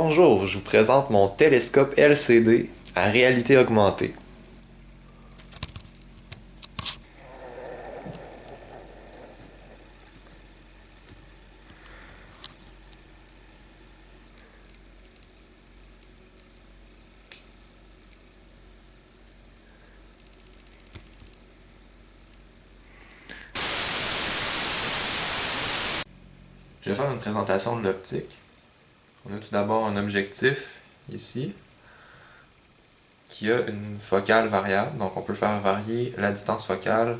Bonjour, je vous présente mon télescope LCD à réalité augmentée. Je vais faire une présentation de l'optique. On a tout d'abord un objectif ici qui a une focale variable, donc on peut faire varier la distance focale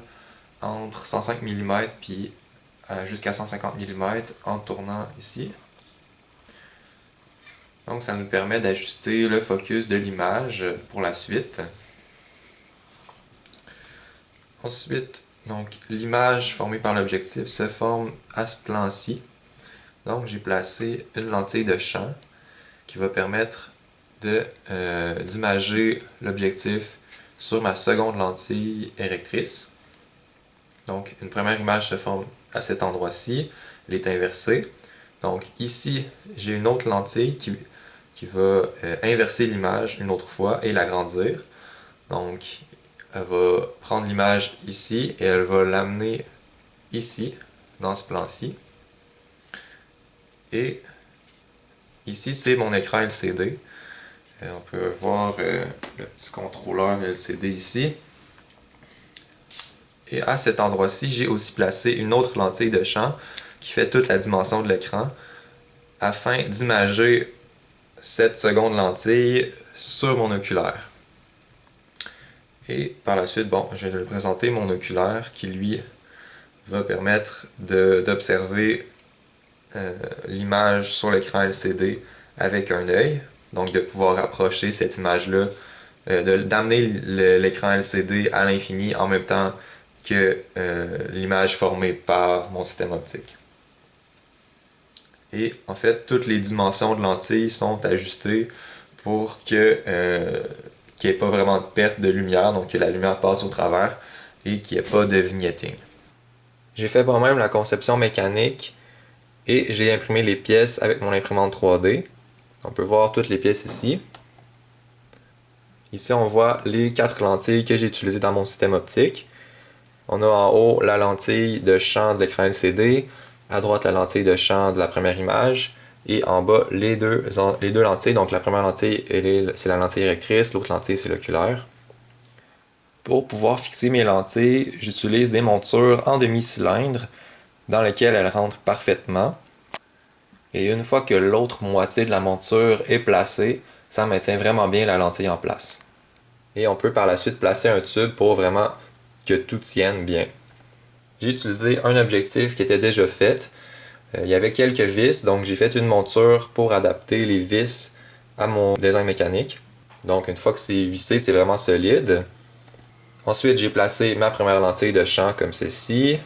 entre 105 mm puis euh, jusqu'à 150 mm en tournant ici. Donc ça nous permet d'ajuster le focus de l'image pour la suite. Ensuite, donc l'image formée par l'objectif se forme à ce plan-ci. Donc j'ai placé une lentille de champ qui va permettre euh, d'imager l'objectif sur ma seconde lentille érectrice. Donc une première image se forme à cet endroit-ci, elle est inversée. Donc ici, j'ai une autre lentille qui, qui va euh, inverser l'image une autre fois et l'agrandir. Donc elle va prendre l'image ici et elle va l'amener ici, dans ce plan-ci. Et ici, c'est mon écran LCD. Euh, on peut voir euh, le petit contrôleur LCD ici. Et à cet endroit-ci, j'ai aussi placé une autre lentille de champ qui fait toute la dimension de l'écran afin d'imager cette seconde lentille sur mon oculaire. Et par la suite, bon, je vais vous présenter mon oculaire qui lui va permettre d'observer euh, l'image sur l'écran LCD avec un œil, donc de pouvoir approcher cette image-là, euh, d'amener l'écran LCD à l'infini en même temps que euh, l'image formée par mon système optique. Et en fait, toutes les dimensions de lentilles sont ajustées pour que qu'il n'y ait pas vraiment de perte de lumière, donc que la lumière passe au travers et qu'il n'y ait pas de vignetting. J'ai fait moi-même la conception mécanique et j'ai imprimé les pièces avec mon imprimante 3D. On peut voir toutes les pièces ici. Ici, on voit les quatre lentilles que j'ai utilisées dans mon système optique. On a en haut la lentille de champ de l'écran LCD, à droite la lentille de champ de la première image, et en bas les deux, les deux lentilles. Donc la première lentille, c'est la lentille érectrice, l'autre lentille, c'est l'oculaire. Pour pouvoir fixer mes lentilles, j'utilise des montures en demi-cylindre dans lequel elle rentre parfaitement. Et une fois que l'autre moitié de la monture est placée, ça maintient vraiment bien la lentille en place. Et on peut par la suite placer un tube pour vraiment que tout tienne bien. J'ai utilisé un objectif qui était déjà fait. Euh, il y avait quelques vis, donc j'ai fait une monture pour adapter les vis à mon design mécanique. Donc une fois que c'est vissé, c'est vraiment solide. Ensuite, j'ai placé ma première lentille de champ comme ceci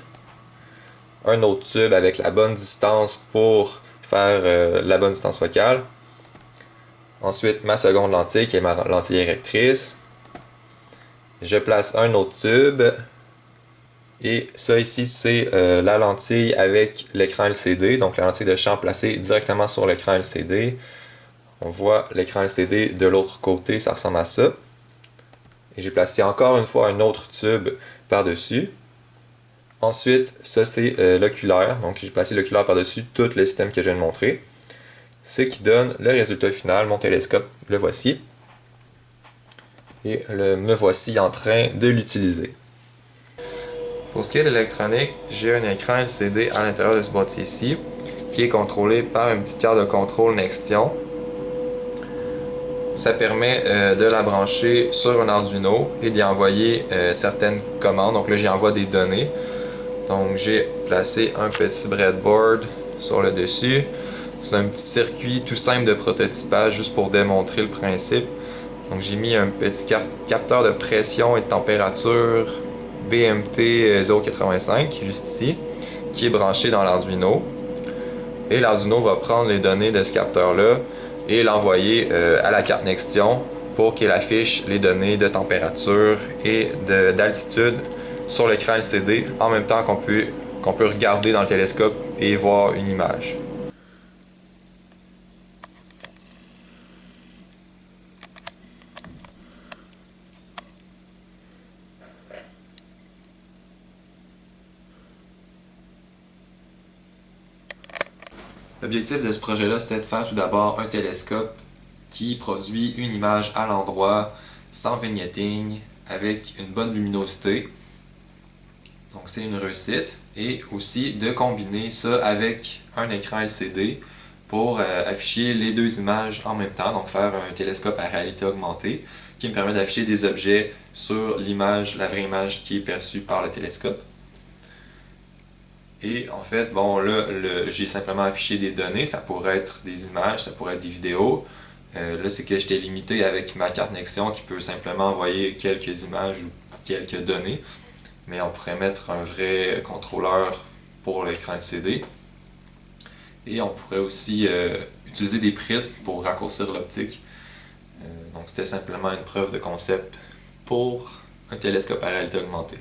un autre tube avec la bonne distance pour faire euh, la bonne distance focale. Ensuite, ma seconde lentille qui est ma lentille érectrice. Je place un autre tube. Et ça ici, c'est euh, la lentille avec l'écran LCD, donc la lentille de champ placée directement sur l'écran LCD. On voit l'écran LCD de l'autre côté, ça ressemble à ça. Et j'ai placé encore une fois un autre tube par-dessus. Ensuite, ça c'est euh, l'oculaire. Donc j'ai placé l'oculaire par-dessus tout le système que je viens de montrer. Ce qui donne le résultat final, mon télescope, le voici. Et le, me voici en train de l'utiliser. Pour ce qui est de l'électronique, j'ai un écran LCD à l'intérieur de ce boîtier ici, qui est contrôlé par une petite carte de contrôle Nextion. Ça permet euh, de la brancher sur un Arduino et d'y envoyer euh, certaines commandes. Donc là, j'y envoie des données. Donc j'ai placé un petit breadboard sur le dessus. C'est un petit circuit tout simple de prototypage juste pour démontrer le principe. Donc j'ai mis un petit capteur de pression et de température BMT 085 juste ici qui est branché dans l'Arduino. Et l'Arduino va prendre les données de ce capteur là et l'envoyer euh, à la carte Nextion pour qu'elle affiche les données de température et d'altitude sur l'écran LCD en même temps qu'on peut, qu'on peut regarder dans le télescope et voir une image. L'objectif de ce projet-là, c'était de faire tout d'abord un télescope qui produit une image à l'endroit, sans vignetting, avec une bonne luminosité. Donc c'est une réussite. Et aussi de combiner ça avec un écran LCD pour euh, afficher les deux images en même temps, donc faire un télescope à réalité augmentée qui me permet d'afficher des objets sur l'image, la vraie image qui est perçue par le télescope. Et en fait, bon là, j'ai simplement affiché des données, ça pourrait être des images, ça pourrait être des vidéos. Euh, là, c'est que j'étais limité avec ma carte Nexion qui peut simplement envoyer quelques images ou quelques données. Mais on pourrait mettre un vrai contrôleur pour l'écran LCD. Et on pourrait aussi euh, utiliser des prismes pour raccourcir l'optique. Euh, donc c'était simplement une preuve de concept pour un télescope à réalité augmentée.